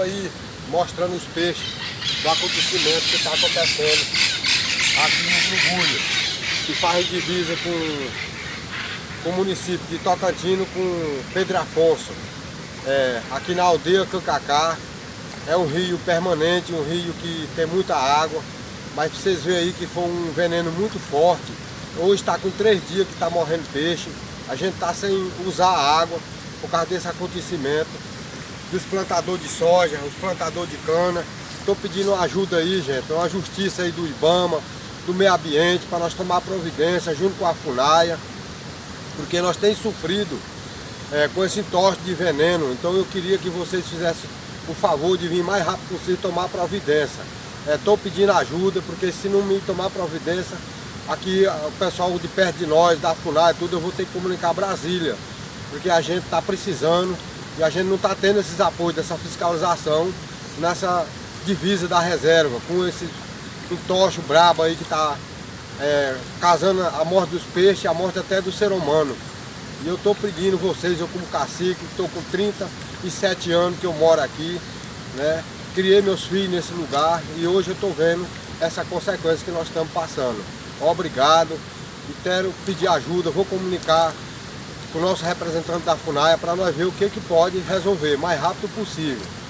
aí mostrando os peixes do acontecimento que está acontecendo aqui no Brugulho, que faz divisa com, com o município de Tocantino com Pedro Afonso. É, aqui na aldeia Cancacá, é um rio permanente, um rio que tem muita água, mas vocês verem aí que foi um veneno muito forte. Hoje está com três dias que está morrendo peixe, a gente está sem usar água por causa desse acontecimento dos plantadores de soja, os plantadores de cana. Estou pedindo ajuda aí, gente, uma justiça aí do IBAMA, do meio ambiente, para nós tomar providência junto com a FUNAIA, porque nós temos sofrido é, com esse entorse de veneno. Então eu queria que vocês fizessem o favor de vir mais rápido possível tomar providência. Estou é, pedindo ajuda, porque se não me tomar providência, aqui o pessoal de perto de nós, da FUNAI, tudo, eu vou ter que comunicar Brasília, porque a gente está precisando e a gente não está tendo esses apoios dessa fiscalização nessa divisa da reserva, com esse entocho brabo aí que está é, a morte dos peixes, a morte até do ser humano. E eu estou pedindo vocês, eu como cacique, estou com 37 anos que eu moro aqui, né? Criei meus filhos nesse lugar e hoje eu estou vendo essa consequência que nós estamos passando. Obrigado e quero pedir ajuda, vou comunicar com o nosso representante da FUNAIA para nós ver o que, que pode resolver mais rápido possível.